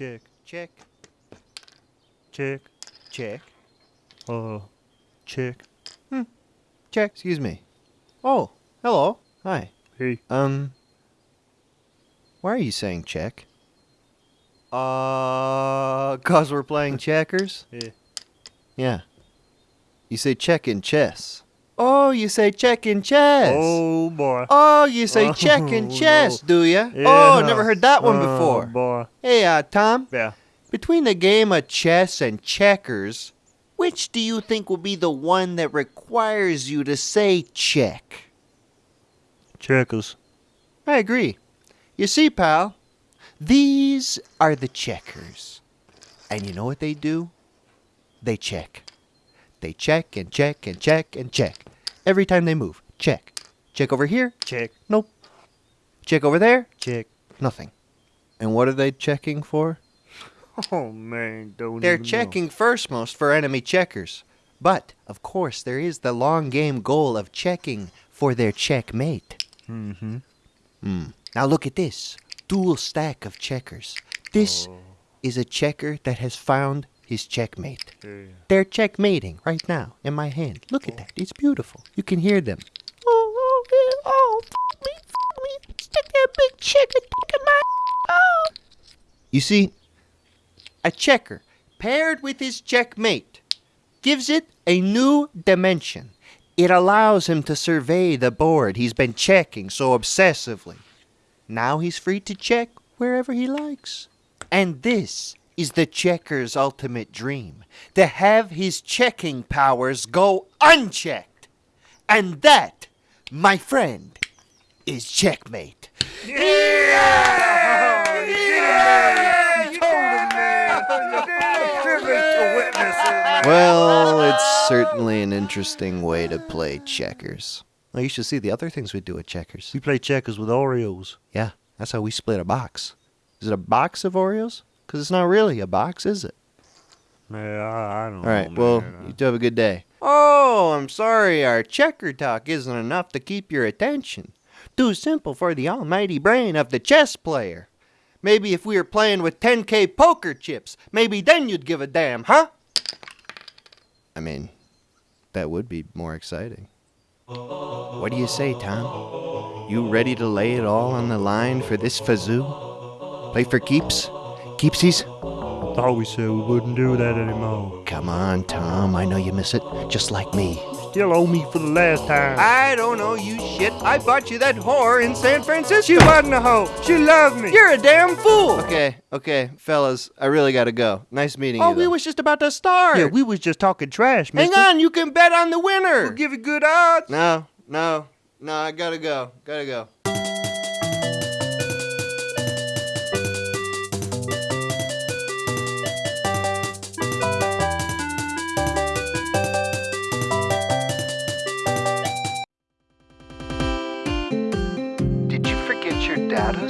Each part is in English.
Check. Check. Check. Check. Uh, check. Hmm. Check. Excuse me. Oh, hello. Hi. Hey. Um, why are you saying check? Uh, cause we're playing checkers? Yeah. Yeah. You say check in chess. Oh, you say check in chess. Oh boy. Oh, you say check in Oh, chess, no. do ya? Yeah. Oh, never heard that one Oh, before. boy. Hey, uh, Tom, Yeah. between the game of chess and checkers, which do you think will be the one that requires you to say check? Checkers. I agree. You see, pal, these are the checkers. And you know what they do? They check. They check and check and check and check. Every time they move, check. Check over here? Check. Nope. Check over there? Check. Nothing. And what are they checking for? Oh man, don't. They're even know. checking first most for enemy checkers. But, of course, there is the long game goal of checking for their checkmate. Mm-hmm. Hmm. Now look at this dual stack of checkers. This Oh, is a checker that has found his checkmate. yeah. They're checkmating right now in my hand. Look at that. It's beautiful. You can hear them. Oh, oh, yeah, oh, f- me, f- me. Stick that big checker in my. Oh. You see, a checker paired with his checkmate gives it a new dimension. It allows him to survey the board he's been checking so obsessively. Now he's free to check wherever he likes. And this is the checker's ultimate dream to have his checking powers go unchecked. And that, my friend, is checkmate. Yeah! Yeah! Well, it's certainly an interesting way to play checkers. Well, you should see the other things we do at checkers. We play checkers with Oreos. Yeah, that's how we split a box. Is it a box of Oreos? Because it's not really a box, is it? Yeah, I, I don't All know. right, well, man. you two have a good day. Oh, I'm sorry, our checker talk isn't enough to keep your attention. Too simple for the almighty brain of the chess player. Maybe if we were playing with 10k poker chips, maybe then you'd give a damn, huh? I mean, that would be more exciting. What do you say, Tom? You ready to lay it all on the line for this fazoo? Play for keeps? Keepsies? I thought we said we wouldn't do that anymore. Come on, Tom. I know you miss it, just like me. Still owe me for the last time. I don't know you shit. I bought you that whore in San Francisco. she wasn't a hoe. She loved me. You're a damn fool. Okay, okay, fellas, I really gotta go. Nice meeting Oh, you. we was just about to start. yeah, we was just talking trash, man. Hang on, you can bet on the winner. We'll give you good odds. no, no, no. I gotta go. Gotta go.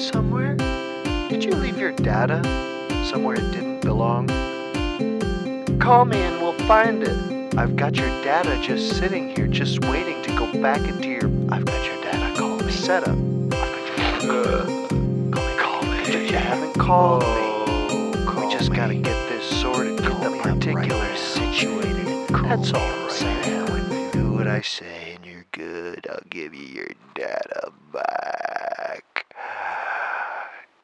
Somewhere? Did you leave your data somewhere it didn't belong? Call me and we'll find it. I've got your data just sitting here, just waiting to go back into your. I've got your data. Call me. Setup. I've got your data. Call me. Call me. You haven't called me. Call we just gotta get this sorted, get the particulars situated. That's all I'm saying. You do what I say and you're good, I'll give you your data back.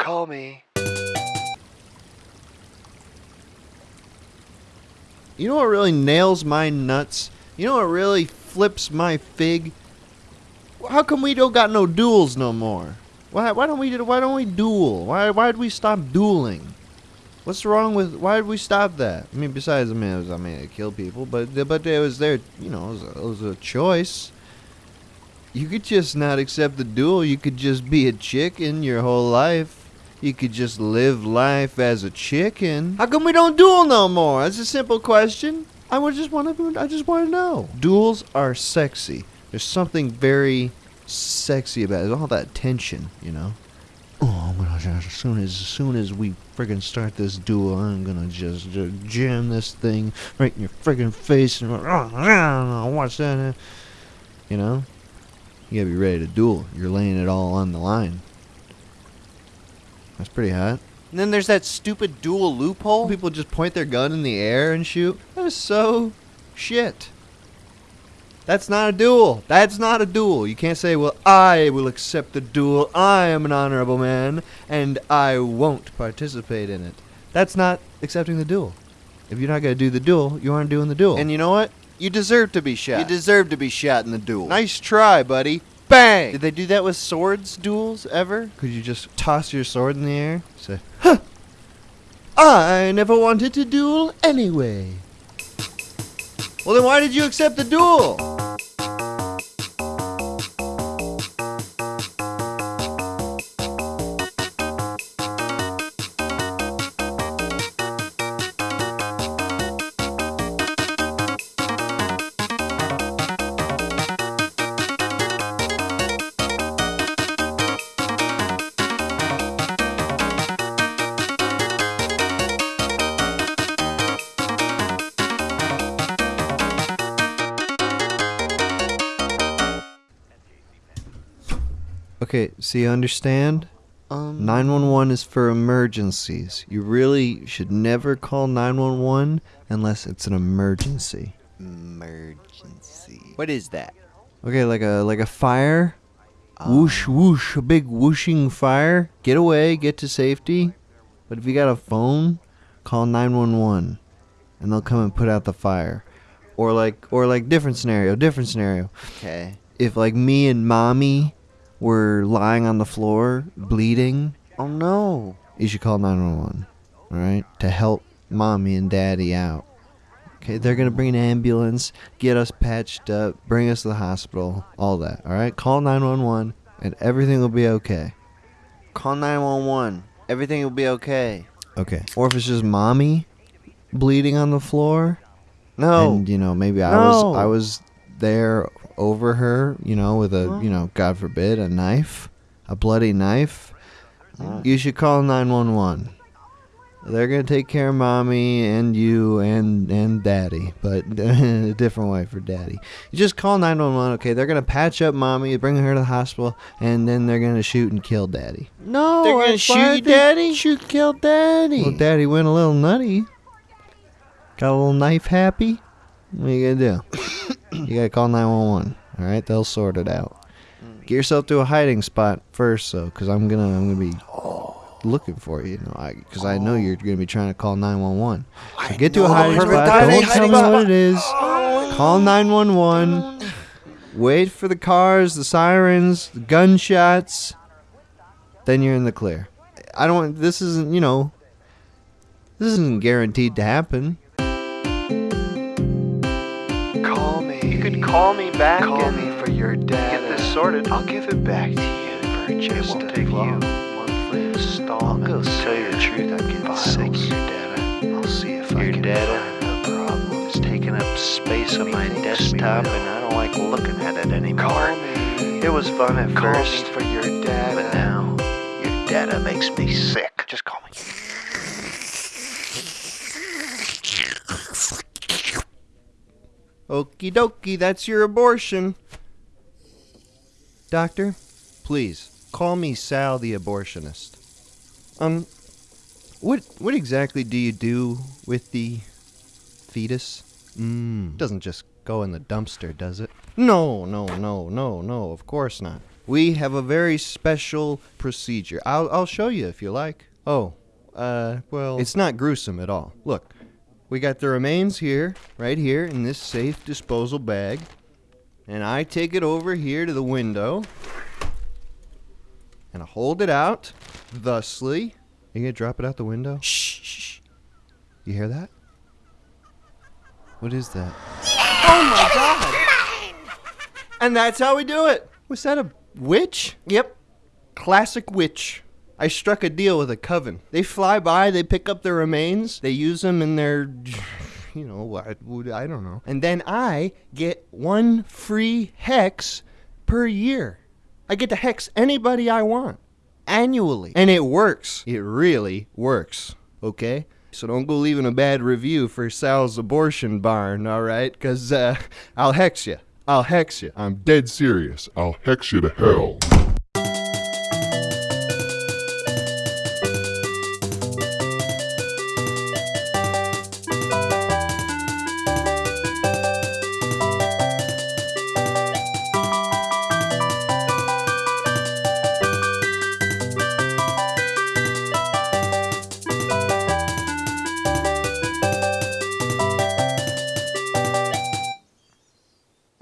Call me. You know what really nails my nuts? You know what really flips my fig? How come we don't got no duels no more? Why, why don't we why don't we duel? Why why did we stop dueling? What's wrong with why did we stop that? I mean, besides I mean, it was, I mean, it killed people, but but it was their you know it was, a, it was a choice. You could just not accept the duel. You could just be a chicken your whole life. You could just live life as a chicken. How come we don't duel no more? That's a simple question. I would just want to. I just want to know. Duels are sexy. There's something very sexy about it. All that tension, you know. Oh, I'm as soon as as soon as we friggin' start this duel, I'm gonna just, uh, jam this thing right in your friggin' face and watch that. uh," You know, you gotta be ready to duel. You're laying it all on the line. That's pretty hot. And then there's that stupid duel loophole. People just point their gun in the air and shoot. That is so shit. That's not a duel. That's not a duel. You can't say, well, I will accept the duel. I am an honorable man, and I won't participate in it. That's not accepting the duel. If you're not going to do the duel, you aren't doing the duel. And you know what? You deserve to be shot. You deserve to be shot in the duel. nice try, buddy. Bang! Did they do that with swords duels ever? Could you just toss your sword in the air? Say, huh! I never wanted to duel anyway. Well, then why did you accept the duel? Okay, so you understand? Um, 911 is for emergencies. You really should never call 911 unless it's an emergency. emergency. What is that? Okay, like a like a fire. Whoosh whoosh, a big whooshing fire. Get away, get to safety. But if you got a phone, call 911 and they'll come and put out the fire. Or like or like different scenario, different scenario. Okay. If like me and mommy were lying on the floor bleeding, Oh no. you should call 911. All right? To help mommy and daddy out. Okay, they're going to bring an ambulance, get us patched up, bring us to the hospital, all that. All right? Call 911 and everything will be okay. Call 911. Everything will be okay. Okay. Or if it's just mommy bleeding on the floor, No. and you know, maybe I No. was I was there over her, you know, with a, you know, God forbid, a knife, a bloody knife. You should call 911. They're gonna take care of mommy and you and and daddy, but a different way for daddy. You just call 911. Okay, they're gonna patch up mommy, bring her to the hospital, and then they're gonna shoot and kill daddy. no. They're gonna shoot they daddy? Shoot, kill daddy. Well, daddy went a little nutty. Got a little knife happy. What are you gonna do? you gotta call 911. All right, they'll sort it out. Get yourself to a hiding spot first, though, because I'm gonna I'm gonna be looking for you. You know, because I, know you're gonna be trying to call 911. So get to a hiding spot. Don't tell me what it is. Call 911. Wait for the cars, the sirens, the gunshots. Then you're in the clear. I don't. This isn't. You know. This isn't guaranteed to happen. Call me back Call and me for your data. get this sorted. I'll give it back to you for It just won't a take long. monthly I'll go tell you the truth. I'm getting Files. sick of your data. I'll see if I Your can data find the problem. It's taking up space on my desktop, and I don't like looking at it anymore. Call me. It was fun at Call first, me for your data. but now your data makes me sick. Just call me. Okie dokie, that's your abortion. Doctor, please call me Sal the abortionist. Um, what what exactly do you do with the fetus? Mm. Doesn't just go in the dumpster, does it? No, no, no, no, no. Of course not. We have a very special procedure. I'll I'll show you if you like. Oh, uh, well, it's not gruesome at all. Look, we got the remains here, right here, in this safe disposal bag. And I take it over here to the window. And I hold it out, thusly. You gonna drop it out the window? Shh, shh, shh. You hear that? What is that? Oh my god! And that's how we do it! Was that a witch? Yep. Classic witch. I struck a deal with a coven. They fly by, they pick up the remains, they use them in their, you know, what I don't know. And then I get one free hex per year. I get to hex anybody I want annually. And it works. It really works. Okay? So don't go leaving a bad review for Sal's abortion barn, all right? Because uh, I'll hex you. I'll hex you. I'm dead serious. I'll hex you to hell.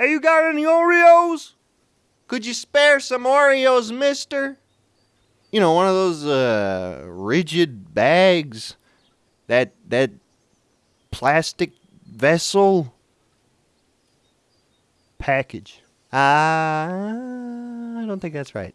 You got any Oreos? Could you spare some Oreos, mister? You know, one of those uh, rigid bags. That that plastic vessel. Package. Uh, I don't think that's right.